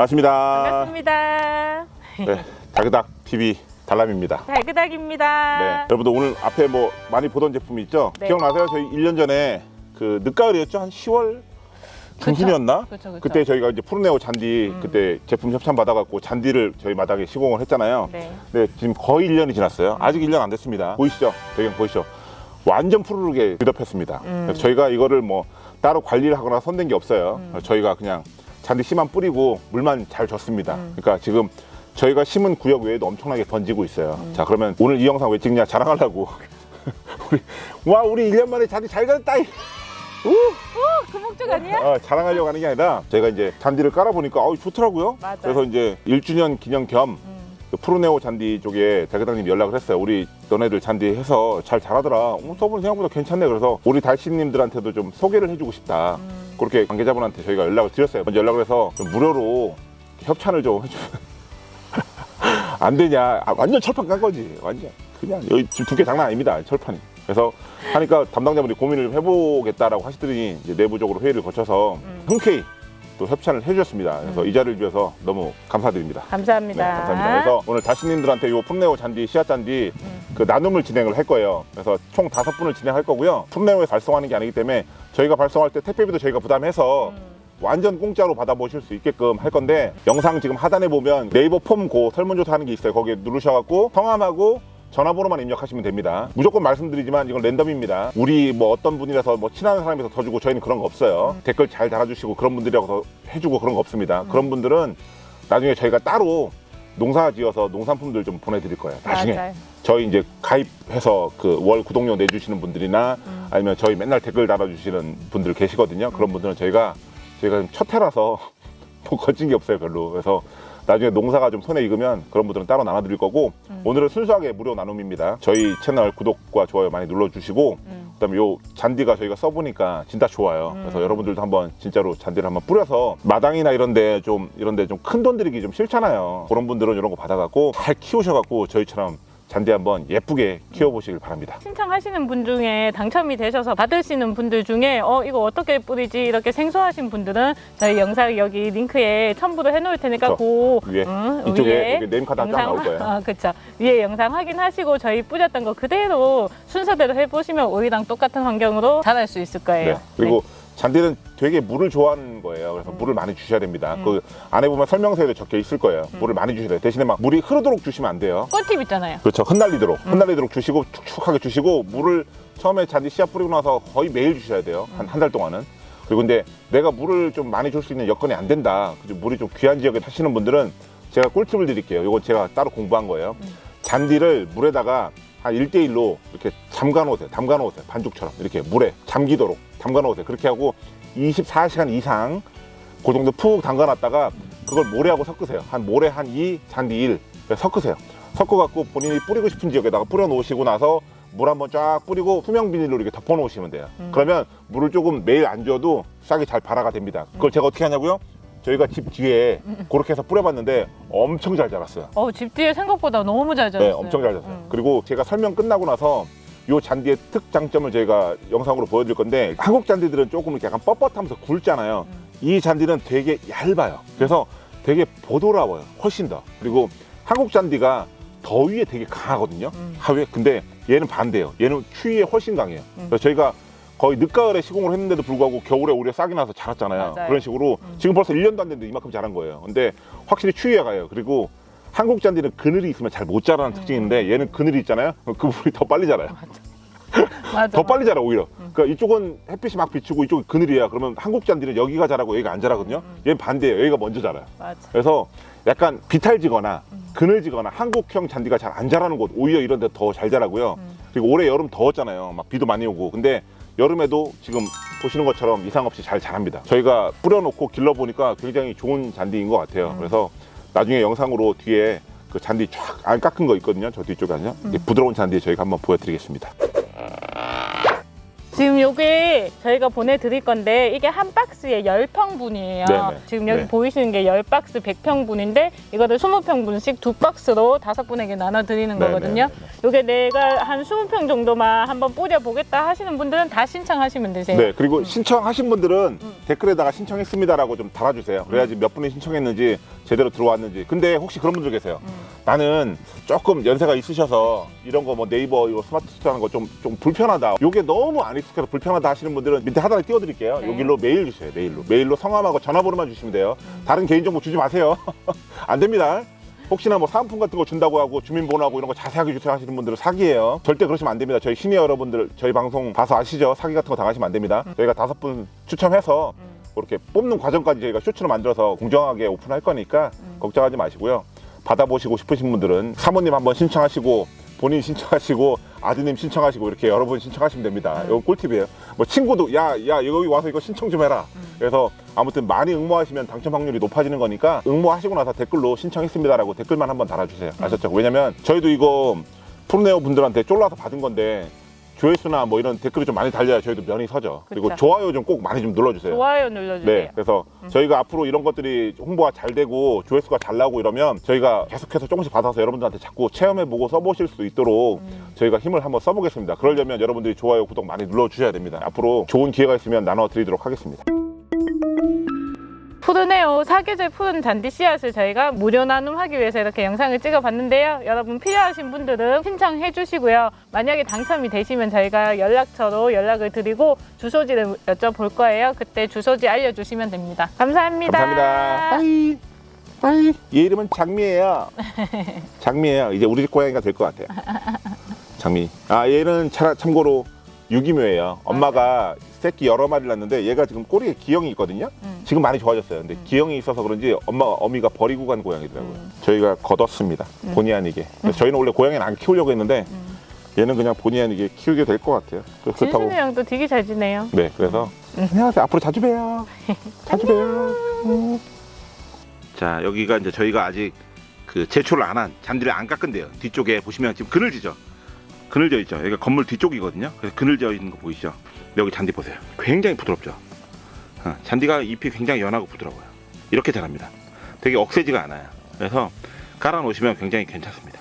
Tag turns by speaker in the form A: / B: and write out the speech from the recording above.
A: 반갑습니다.
B: 반갑습니다.
A: 네, 다그닥 TV 달람입니다.
B: 달그닥입니다.
A: 네, 여러분들 오늘 앞에 뭐 많이 보던 제품이 있죠?
B: 네.
A: 기억나세요? 저희 1년 전에 그 늦가을이었죠? 한 10월 중순이었나?
B: 그쵸, 그쵸.
A: 그때 저희가 이제 푸르네오 잔디
B: 음.
A: 그때 제품 협찬 받아갖고 잔디를 저희 마당에 시공을 했잖아요.
B: 네.
A: 네, 지금 거의 1년이 지났어요. 아직 1년 안 됐습니다. 보이시죠? 배경 보이시죠? 완전 푸르르게 뒤덮였습니다.
B: 음.
A: 저희가 이거를 뭐 따로 관리를 하거나 손댄 게 없어요.
B: 음.
A: 저희가 그냥 잔디 씨만 뿌리고 물만 잘 줬습니다.
B: 음.
A: 그러니까 지금 저희가 심은 구역 외에도 엄청나게 번지고 있어요.
B: 음.
A: 자, 그러면 오늘 이 영상 왜 찍냐? 자랑하려고. 우리, 와, 우리 1년 만에 잔디 잘 갔다! 이. 우!
B: 그 목적 아니야?
A: 어, 자랑하려고 하는 게 아니라 저희가 이제 잔디를 깔아보니까 어, 좋더라고요.
B: 맞아요.
A: 그래서 이제 1주년 기념 겸
B: 음.
A: 그 프로네오 잔디 쪽에 대교장님 연락을 했어요. 우리 너네들 잔디 해서 잘 자라더라. 어, 써보니 생각보다 괜찮네. 그래서 우리 달씨님들한테도 좀 소개를 해주고 싶다.
B: 음.
A: 그렇게 관계자분한테 저희가 연락을 드렸어요. 먼저 연락을 해서 좀 무료로 협찬을 좀 해주면 안 되냐. 아, 완전 철판 깐 거지. 완전. 그냥 여기 지금 두께 장난 아닙니다. 철판이. 그래서 하니까 담당자분이 고민을 좀 해보겠다라고 하시더니 이제 내부적으로 회의를 거쳐서
B: 음.
A: 흔쾌히 또 협찬을 해주셨습니다. 그래서
B: 음.
A: 이 자리를 주셔서 너무 감사드립니다.
B: 감사합니다.
A: 네, 감사합니다. 그래서 오늘 다시님들한테 이 풋네오 잔디, 씨앗 잔디
B: 음.
A: 그 나눔을 진행을 할 거예요. 그래서 총 다섯 분을 진행할 거고요. 풋네오에서 발송하는 게 아니기 때문에 저희가 발송할 때 택배비도 저희가 부담해서
B: 음.
A: 완전 공짜로 받아보실 수 있게끔 할 건데 영상 지금 하단에 보면 네이버 폼 고 설문조사 하는 게 있어요. 거기에 누르셔갖고 성함하고 전화번호만 입력하시면 됩니다. 무조건 말씀드리지만 이건 랜덤입니다. 우리 뭐 어떤 분이라서 뭐 친한 사람이서 더 주고 저희는 그런 거 없어요.
B: 음.
A: 댓글 잘 달아주시고 그런 분들이라고 더 해주고 그런 거 없습니다. 그런 분들은 나중에 저희가 따로 농사 지어서 농산품들 좀 보내드릴 거예요. 나중에
B: 맞아요.
A: 저희 이제 가입해서 그 월 구독료 내주시는 분들이나
B: 음.
A: 아니면 저희 맨날 댓글 달아주시는 분들 계시거든요. 그런 분들은 저희가 저희가 첫 해라서 뭐 거친 게 없어요 별로. 그래서 나중에 농사가 좀 손에 익으면 그런 분들은 따로 나눠드릴 거고
B: 음.
A: 오늘은 순수하게 무료 나눔입니다. 저희 채널 구독과 좋아요 많이 눌러주시고
B: 음.
A: 그다음에 요 잔디가 저희가 써보니까 진짜 좋아요.
B: 음.
A: 그래서 여러분들도 한번 진짜로 잔디를 한번 뿌려서 마당이나 이런데 좀 이런데 좀 큰 돈 들이기 좀 싫잖아요. 그런 분들은 이런 거 받아갖고 잘 키우셔갖고 저희처럼 잔디 한번 예쁘게 키워보시길 바랍니다.
B: 신청하시는 분 중에 당첨이 되셔서 받으시는 분들 중에 어 이거 어떻게 뿌리지 이렇게 생소하신 분들은 저희 영상 여기 링크에 첨부를 해놓을 테니까
A: 그쵸.
B: 그
A: 위에
B: 응,
A: 이쪽에
B: 위에
A: name card 한장 나올 거예요.
B: 아, 그쵸. 위에 영상 확인하시고 저희 뿌렸던 거 그대로 순서대로 해보시면 저희랑 똑같은 환경으로 자랄 수 있을 거예요.
A: 네. 그리고 잔디는 되게 물을 좋아하는 거예요. 그래서 물을 많이 주셔야 됩니다.
B: 음.
A: 그 안에 보면 설명서에도 적혀 있을 거예요. 물을 많이 주셔야 돼요. 대신에 막 물이 흐르도록 주시면 안 돼요.
B: 꿀팁 있잖아요.
A: 그렇죠. 흩날리도록.
B: 음.
A: 흩날리도록 주시고 축축하게 주시고 물을 처음에 잔디 씨앗 뿌리고 나서 거의 매일 주셔야 돼요. 한 한 달 동안은. 그리고 근데 내가 물을 좀 많이 줄 수 있는 여건이 안 된다. 그죠? 물이 좀 귀한 지역에 사시는 분들은 제가 꿀팁을 드릴게요. 이건 제가 따로 공부한 거예요.
B: 음.
A: 잔디를 물에다가 한 1대1로 이렇게 잠가 놓으세요. 담가 놓으세요. 반죽처럼. 이렇게 물에 잠기도록 담가 놓으세요. 그렇게 하고 24시간 이상 그 정도 푹 담가 놨다가 그걸 모래하고 섞으세요. 한 모래 한 2, 잔디 1 섞으세요. 섞어갖고 본인이 뿌리고 싶은 지역에다가 뿌려 놓으시고 나서 물 한번 쫙 뿌리고 투명 비닐로 이렇게 덮어 놓으시면 돼요.
B: 음.
A: 그러면 물을 조금 매일 안 줘도 싹이 잘 발화가 됩니다. 그걸 제가 어떻게 하냐고요? 저희가 집 뒤에
B: 음.
A: 그렇게 해서 뿌려봤는데 엄청 잘 자랐어요.
B: 어, 집 뒤에 생각보다 너무 잘 자랐어요.
A: 네, 엄청 잘 잤어요.
B: 음.
A: 그리고 제가 설명 끝나고 나서 요 잔디의 특장점을 저희가 영상으로 보여드릴 건데 한국 잔디들은 조금 이렇게 약간 뻣뻣하면서 굵잖아요.
B: 음.
A: 이 잔디는 되게 얇아요. 그래서 되게 보드라워요. 훨씬 더. 그리고 한국 잔디가 더위에 되게 강하거든요.
B: 음.
A: 하루에. 근데 얘는 반대예요. 얘는 추위에 훨씬 강해요.
B: 음.
A: 그래서 저희가 거의 늦가을에 시공을 했는데도 불구하고 겨울에 오히려 싹이 나서 자랐잖아요.
B: 맞아요.
A: 그런 식으로
B: 음.
A: 지금 벌써 1년도 안 됐는데 이만큼 자란 거예요. 근데 확실히 추위에 가요. 그리고 한국 잔디는 그늘이 있으면 잘 못 자라는 특징이 있는데 얘는 그늘이 있잖아요. 그 물이 더 빨리 자라요.
B: 맞아.
A: 더 빨리 자라 오히려.
B: 음.
A: 그러니까 이쪽은 햇빛이 막 비추고 이쪽은 그늘이야. 그러면 한국 잔디는 여기가 자라고 여기가 안 자라거든요.
B: 음.
A: 얘는 반대예요. 여기가 먼저 자라요.
B: 맞아.
A: 그래서 약간 비탈지거나
B: 음.
A: 그늘지거나 한국형 잔디가 잘 안 자라는 곳 오히려 이런 데 더 잘 자라고요.
B: 음.
A: 그리고 올해 여름 더웠잖아요. 막 비도 많이 오고. 근데 여름에도 지금 보시는 것처럼 이상 없이 잘 자랍니다. 저희가 뿌려놓고 길러보니까 굉장히 좋은 잔디인 것 같아요.
B: 음.
A: 그래서 나중에 영상으로 뒤에 그 잔디 쫙 안 깎은 거 있거든요. 저 뒤쪽에 아니요.
B: 음.
A: 부드러운 잔디 저희가 한번 보여드리겠습니다.
B: 지금 요게 저희가 보내드릴 건데 이게 한 박스에 10평분이에요.
A: 네네.
B: 지금 여기
A: 네.
B: 보이시는 게 10박스 100평분인데 이거를 20평분씩 두 박스로 다섯 분에게 나눠드리는
A: 네,
B: 거거든요.
A: 네, 네,
B: 요게 내가 한 20평 정도만 한번 뿌려보겠다 하시는 분들은 다 신청하시면 되세요.
A: 네, 그리고 신청하신 분들은
B: 음.
A: 댓글에다가 신청했습니다라고 좀 달아주세요. 그래야지 몇 분이 신청했는지 제대로 들어왔는지. 근데 혹시 그런 분들 계세요.
B: 음.
A: 나는 조금 연세가 있으셔서 이런 거 뭐 네이버 이거 스마트 스토어하는 거 좀 좀 불편하다. 요게 너무 안 익숙해서 불편하다 하시는 분들은 밑에 하단에 띄워드릴게요.
B: 네.
A: 여기로 메일 주세요. 메일로 메일로 성함하고 전화번호만 주시면 돼요.
B: 음.
A: 다른 개인정보 주지 마세요. 안 됩니다. 혹시나 뭐 사은품 같은 거 준다고 하고 주민번호하고 이런 거 자세하게 주세요 하시는 분들은 사기예요. 절대 그러시면 안 됩니다. 저희 시니어 여러분들 저희 방송 봐서 아시죠? 사기 같은 거 당하시면 안 됩니다. 저희가 다섯 분 추첨해서
B: 음.
A: 그렇게 뽑는 과정까지 저희가 쇼츠로 만들어서 공정하게 오픈할 거니까
B: 음.
A: 걱정하지 마시고요. 받아보시고 싶으신 분들은 사모님 한번 신청하시고 본인 신청하시고 아드님 신청하시고 이렇게 여러 분 신청하시면 됩니다.
B: 음.
A: 이거 꿀팁이에요. 뭐 친구도 야야 여기 와서 이거 신청 좀 해라.
B: 음.
A: 그래서 아무튼 많이 응모하시면 당첨 확률이 높아지는 거니까 응모하시고 나서 댓글로 신청했습니다 라고 댓글만 한번 달아주세요.
B: 음.
A: 아셨죠? 왜냐면 저희도 이거 프로네오 분들한테 쫄라서 받은 건데 조회수나 뭐 이런 댓글이 좀 많이 달려야 저희도 면이 서죠. 그리고
B: 그쵸.
A: 좋아요 좀 꼭 많이 좀 눌러주세요.
B: 좋아요 눌러주세요.
A: 네, 그래서 저희가 앞으로 이런 것들이 홍보가 잘 되고 조회수가 잘 나오고 이러면 저희가 계속해서 조금씩 받아서 여러분들한테 자꾸 체험해보고 써보실 수 있도록
B: 음.
A: 저희가 힘을 한번 써보겠습니다. 그러려면 여러분들이 좋아요, 구독 많이 눌러주셔야 됩니다. 앞으로 좋은 기회가 있으면 나눠드리도록 하겠습니다.
B: 푸르네오 사계절 푸른 잔디 씨앗을 저희가 무료 나눔하기 위해서 이렇게 영상을 찍어봤는데요. 여러분 필요하신 분들은 신청해 주시고요. 만약에 당첨이 되시면 저희가 연락처로 연락을 드리고 주소지를 여쭤볼 거예요. 그때 주소지 알려주시면 됩니다. 감사합니다.
A: 감사합니다. 빠이. 빠이. 얘 이름은 장미예요. 장미예요. 이제 우리 집 고양이가 될 것 같아요. 장미. 아 얘는 차, 참고로 유기묘예요. 엄마가 새끼 여러 마리를 낳는데 얘가 지금 꼬리에 기형이 있거든요.
B: 음.
A: 지금 많이 좋아졌어요. 근데
B: 음.
A: 기형이 있어서 그런지 엄마 어미가 버리고 간 고양이더라고요.
B: 음.
A: 저희가 걷었습니다.
B: 음.
A: 본의 아니게. 저희는 원래 고양이는 안 키우려고 했는데
B: 음.
A: 얘는 그냥 본의 아니게 키우게 될 것 같아요. 그렇다고.
B: 진순이 형도 되게 잘 지내요.
A: 네, 그래서
B: 음.
A: 안녕하세요. 앞으로 자주 봬요. 자주 봬요. 음. 자, 여기가 이제 저희가 아직 그 제초를 안 한 잔디를 안 깎은데요. 뒤쪽에 보시면 지금 그늘지죠. 그늘져 있죠. 여기가 건물 뒤쪽이거든요. 그래서 그늘져 있는 거 보이시죠? 여기 잔디 보세요. 굉장히 부드럽죠. 어, 잔디가 잎이 굉장히 연하고 부드러워요. 이렇게 자랍니다. 되게 억세지가 않아요. 그래서 깔아 놓으시면 굉장히 괜찮습니다.